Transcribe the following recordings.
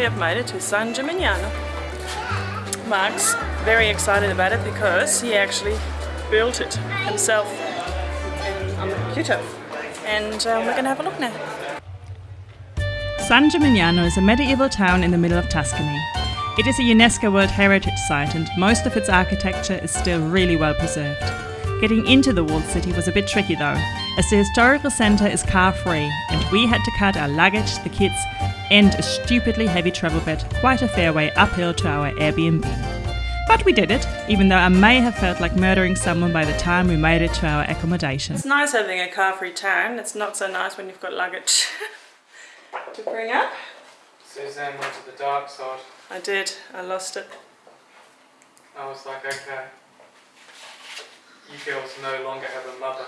we have made it to San Gimignano. Mark's very excited about it because he actually built it himself on the computer. And uh, we're going to have a look now. San Gimignano is a medieval town in the middle of Tuscany. It is a UNESCO World Heritage Site and most of its architecture is still really well preserved. Getting into the walled city was a bit tricky though, as the historical centre is car free and we had to cut our luggage, the kids, and a stupidly heavy travel bed quite a fair way uphill to our Airbnb. But we did it, even though I may have felt like murdering someone by the time we made it to our accommodation. It's nice having a car-free town. It's not so nice when you've got luggage to bring up. Suzanne went to the dark side. I did. I lost it. I was like, okay. You girls no longer have a mother.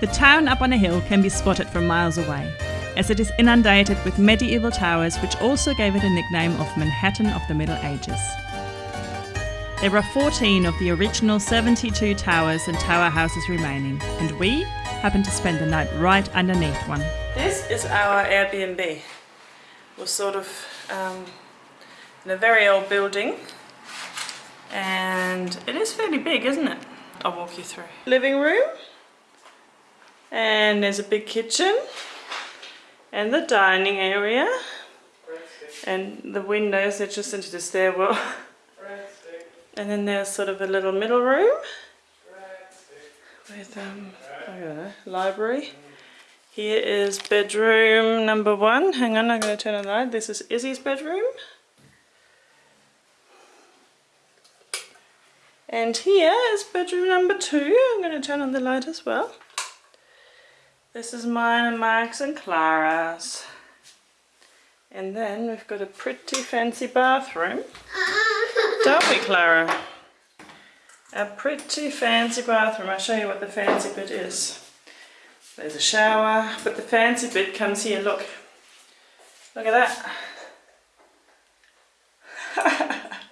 The town up on a hill can be spotted from miles away, as it is inundated with medieval towers which also gave it a nickname of Manhattan of the Middle Ages. There are 14 of the original 72 towers and tower houses remaining, and we happened to spend the night right underneath one. This is our Airbnb. We're sort of um, in a very old building and it is fairly big, isn't it? I'll walk you through. Living room and there's a big kitchen and the dining area and the windows are just into the stairwell and then there's sort of a little middle room with um, know, library here is bedroom number one. Hang on, I'm going to turn on the light. This is Izzy's bedroom. And here is bedroom number two. I'm going to turn on the light as well. This is mine and Mark's and Clara's. And then we've got a pretty fancy bathroom. Don't we, Clara? A pretty fancy bathroom. I'll show you what the fancy bit is. There's a shower, but the fancy bit comes here, look. Look at that.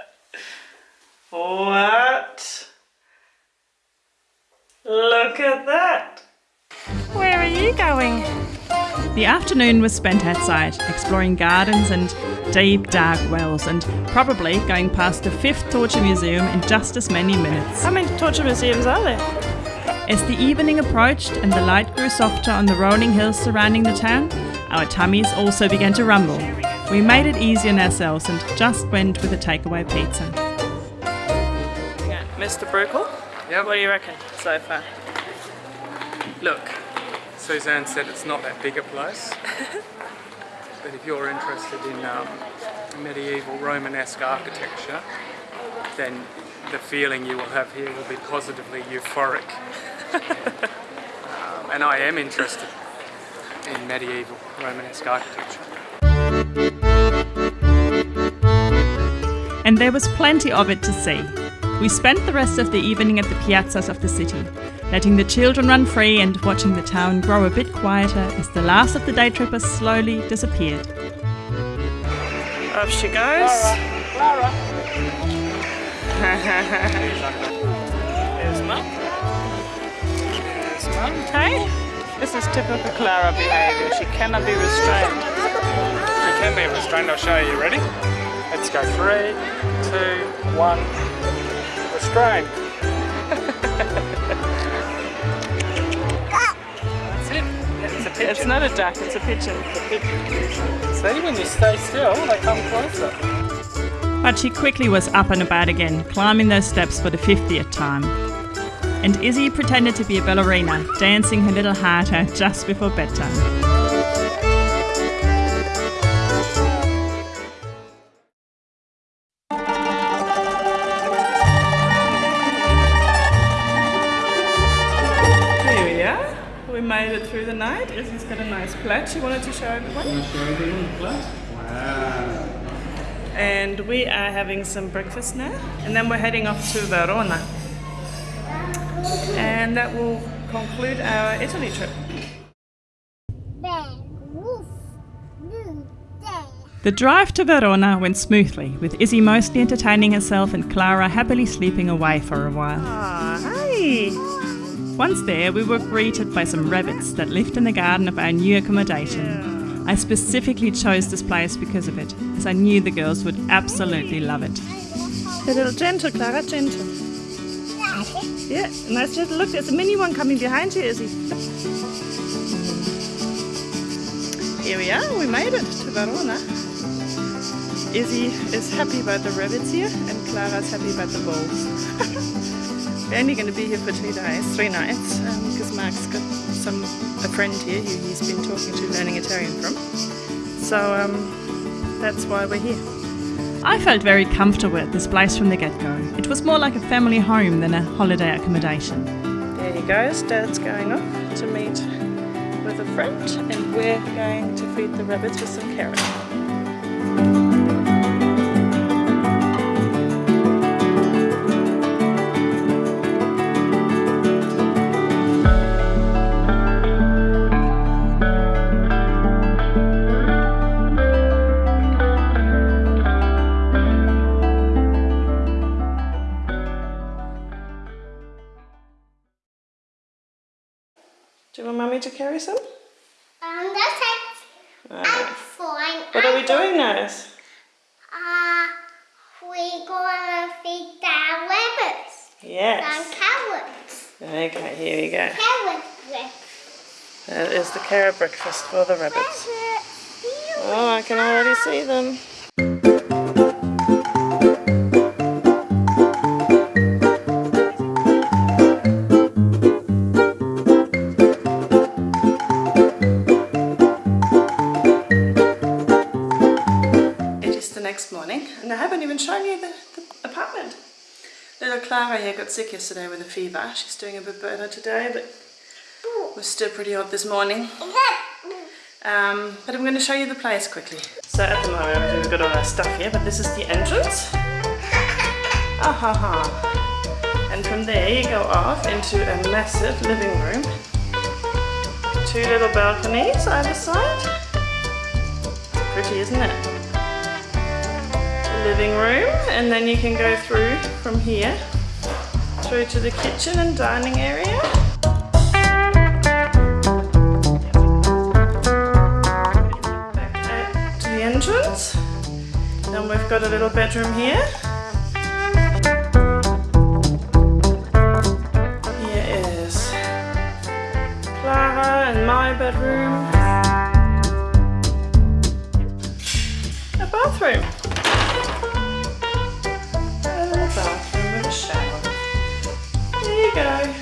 what? Look at that. Where are you going? The afternoon was spent outside, exploring gardens and deep dark wells, and probably going past the fifth torture museum in just as many minutes. How many torture museums are there? As the evening approached and the light grew softer on the rolling hills surrounding the town, our tummies also began to rumble. We made it easy on ourselves and just went with a takeaway pizza. Yeah, Mr. Bruckle? Yep. What do you reckon so far? Look. Suzanne said it's not that big a place. but if you're interested in um, medieval Romanesque architecture, then the feeling you will have here will be positively euphoric. um, and I am interested in medieval Romanesque architecture. And there was plenty of it to see. We spent the rest of the evening at the piazzas of the city, letting the children run free and watching the town grow a bit quieter as the last of the day trippers slowly disappeared. Off she goes. Clara. There's mum. There's mum. Hey? This is typical Clara behaviour. She cannot be restrained. You can be restrained, I'll show you. Ready? Let's go. Three, two, one. Restrain. It's a pigeon. It's not a duck, it's a pigeon. See, when you stay still, they come closer. But she quickly was up and about again, climbing those steps for the 50th time. And Izzy pretended to be a ballerina, dancing her little heart out just before bedtime. Through the night. Izzy's got a nice plate she wanted to show everyone. Show everyone the plate. Wow. And we are having some breakfast now. And then we're heading off to Verona. And that will conclude our Italy trip. Bear, woof, moo, day. The drive to Verona went smoothly, with Izzy mostly entertaining herself and Clara happily sleeping away for a while. Ah, hey! Once there, we were greeted by some rabbits that lived in the garden of our new accommodation. I specifically chose this place because of it, as I knew the girls would absolutely love it. A little gentle, Clara, gentle. Yeah, nice little look. There's a mini one coming behind you, Izzy. Here we are, we made it to Verona. Izzy is happy about the rabbits here and Clara's happy about the balls. We're only going to be here for two days, three nights, because um, Mark's got some a friend here who he's been talking to, learning Italian from. So um, that's why we're here. I felt very comfortable at this place from the get-go. It was more like a family home than a holiday accommodation. There he goes, Dad's going off to meet with a friend and we're going to feed the rabbits with some carrot. Want Mummy to carry some? Um, that's it. I'm fine. What are we doing now? Uh, we're gonna feed the rabbits. Yes. Some carrots. Okay, here we go. Carrot breakfast. That is the carrot breakfast for the rabbits. Oh, I can already see them. Clara here got sick yesterday with a fever. She's doing a bit better today, but was still pretty hot this morning. Um, but I'm going to show you the place quickly. So at the moment we've got all our stuff here, but this is the entrance. Ah ha ha. And from there you go off into a massive living room. Two little balconies either side. Pretty, isn't it? Living room, and then you can go through from here through to the kitchen and dining area. Back to the entrance. Then we've got a little bedroom here. Here is Clara and my bedroom. A bathroom. Go.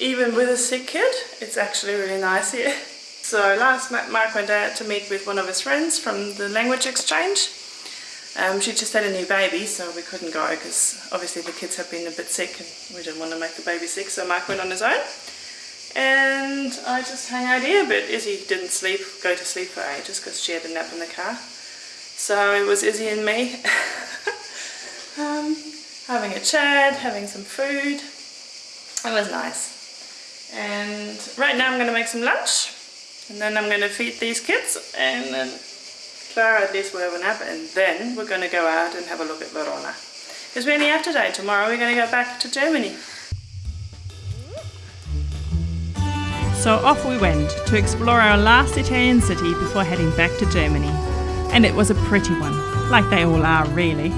Even with a sick kid, it's actually really nice here. So last Mark went out to meet with one of his friends from the language exchange. Um, she just had a new baby, so we couldn't go because obviously the kids have been a bit sick and we didn't want to make the baby sick, so Mark went on his own. And I just hang out here, but Izzy didn't sleep, go to sleep for ages because she had a nap in the car. So it was Izzy and me um, having a chat, having some food. It was nice. And right now I'm going to make some lunch and then I'm going to feed these kids and then Clara at least will have a nap and then we're going to go out and have a look at Verona. Because we only have today. Tomorrow we're going to go back to Germany. So off we went to explore our last Italian city before heading back to Germany. And it was a pretty one, like they all are really.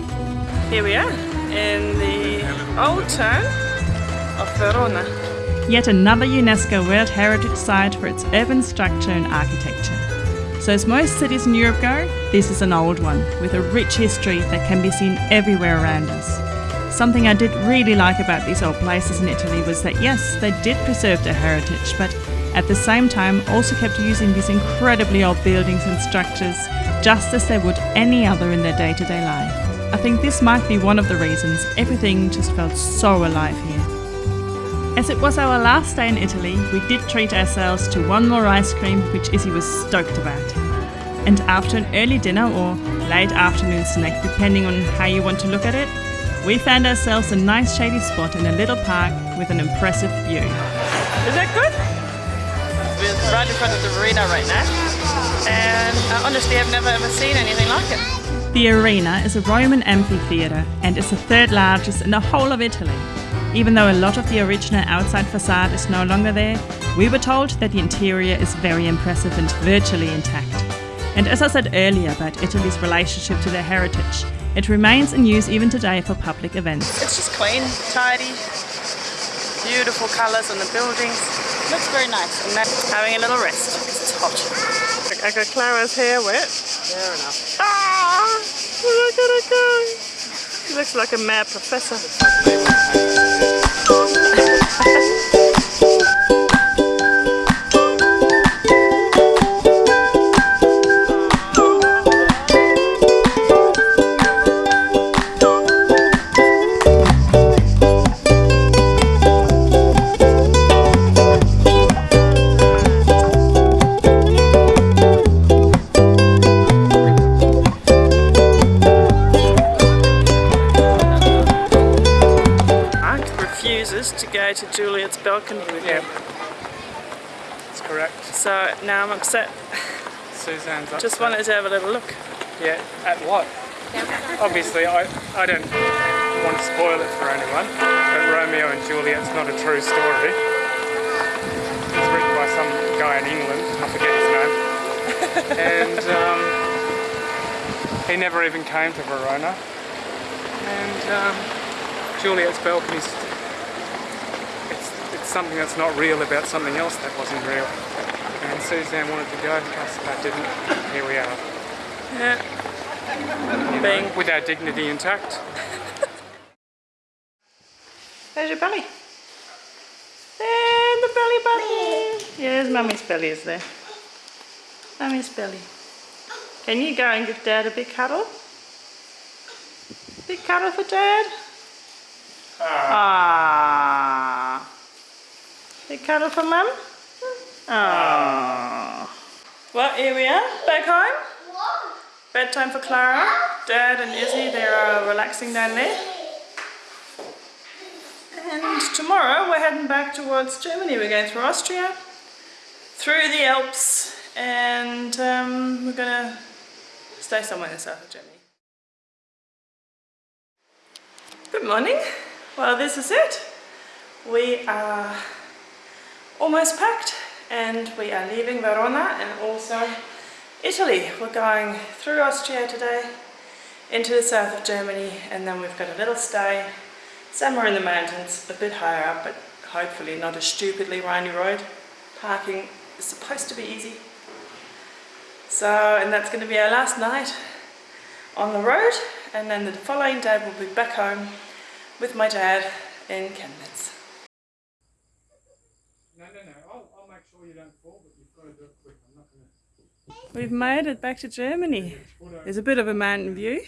Here we are in the old town of Verona. Yet another UNESCO World Heritage Site for its urban structure and architecture. So as most cities in Europe go, this is an old one with a rich history that can be seen everywhere around us. Something I did really like about these old places in Italy was that yes, they did preserve their heritage, but at the same time also kept using these incredibly old buildings and structures just as they would any other in their day-to-day life. I think this might be one of the reasons everything just felt so alive here. As it was our last day in Italy, we did treat ourselves to one more ice cream, which Izzy was stoked about. And after an early dinner or late afternoon snack, depending on how you want to look at it, we found ourselves a nice shady spot in a little park with an impressive view. Is that good? We're right in front of the arena right now. And uh, honestly, I've never ever seen anything like it. The arena is a Roman amphitheatre and is the third largest in the whole of Italy. Even though a lot of the original outside facade is no longer there, We were told that the interior is very impressive and virtually intact. And as I said earlier about Italy's relationship to their heritage, it remains in use even today for public events. It's just clean, tidy, beautiful colours on the buildings. Looks very nice. And now having a little rest because it's hot. I got Clara's hair wet. Fair enough. Ah! Look at it go! He looks like a mad professor. to Juliet's balcony with Yeah. him. That's correct. So now I'm upset. Suzanne's upset. Just wanted to have a little look. Yeah, at what? Obviously, I, I don't want to spoil it for anyone, but Romeo and Juliet's not a true story. It's written by some guy in England, I forget his name. and um, he never even came to Verona. And um, Juliet's balcony's it's, it's something that's not real about something else that wasn't real. And Suzanne wanted to go, us that didn't. Here we are. Yeah. you know, Being- with our dignity intact. There's your belly. There, the belly button. Yes, mummy's belly is there. Mummy's belly. Can you go and give dad a big cuddle? Big cuddle for dad? Ah. Big cuddle for mum? Ah. Well, here we are, back home. Bedtime for Clara. Dad and Izzy, they are relaxing down there. And tomorrow we're heading back towards Germany. We're going through Austria, through the Alps, and um, we're gonna stay somewhere in the south of Germany. Good morning. Well, this is it. We are almost packed and we are leaving Verona and also Italy. We're going through Austria today into the south of Germany and then we've got a little stay somewhere in the mountains, a bit higher up, but hopefully not a stupidly windy road. Parking is supposed to be easy. So, and that's going to be our last night on the road, and then the following day we'll be back home with my dad in Chemnitz. No, no, no. I'll, I'll make sure you don't fall, but you've got to do it quick. I'm not going to. We've made it back to Germany. There's a bit of a mountain view.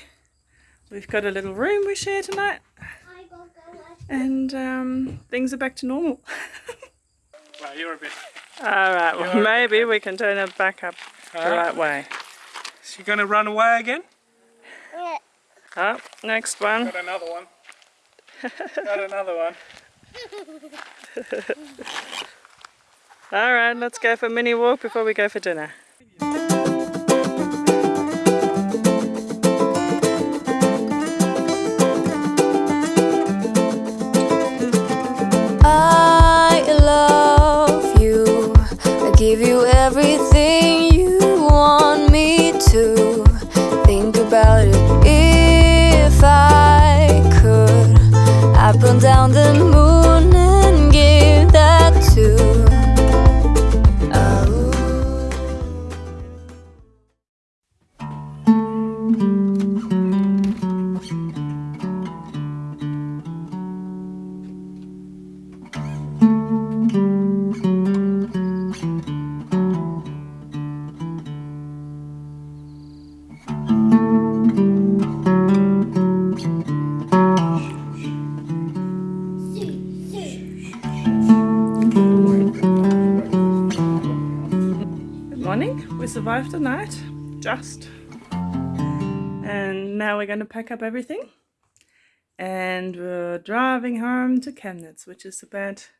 We've got a little room we share tonight, and um, things are back to normal. Well, you're a bit. Alright, well You're- maybe we can turn it back up the Alright. right way. Is she going to run away again? Yeah. Oh, next one. Got another one. Got another one. Alright, let's go for a mini walk before we go for dinner. Survived the night. Just. And now we're going to pack up everything. And we're driving home to Chemnitz, which is about,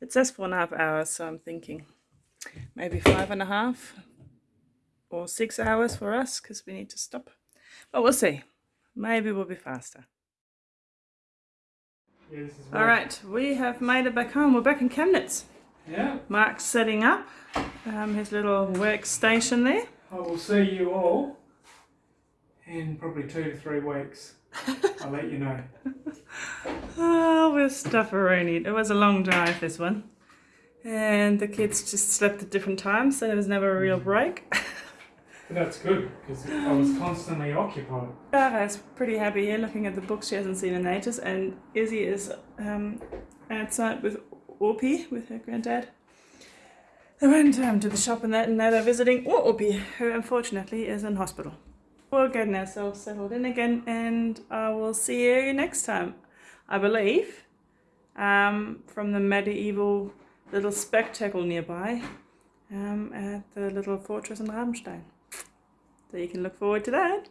it says four and a half hours, so I'm thinking maybe five and a half or six hours for us because we need to stop. But we'll see. Maybe we'll be faster. Yeah, All right, we have made it back home. We're back in Chemnitz. Yeah, Mark's setting up um, his little workstation there. I will see you all in probably two to three weeks. I'll let you know. Oh, we're stufferoni. It was a long drive, this one. And the kids just slept at different times, so there was never a real break. But that's good because I was constantly occupied. Clara's pretty happy here looking at the books she hasn't seen in ages, and Izzy is um, outside with Orpie, with her granddad. They went um, to the shop and that, and now they're visiting Orpie, who unfortunately is in hospital. We're getting ourselves settled in again, and I will see you next time, I believe, um, from the medieval little spectacle nearby um, at the little fortress in Rabenstein. So you can look forward to that.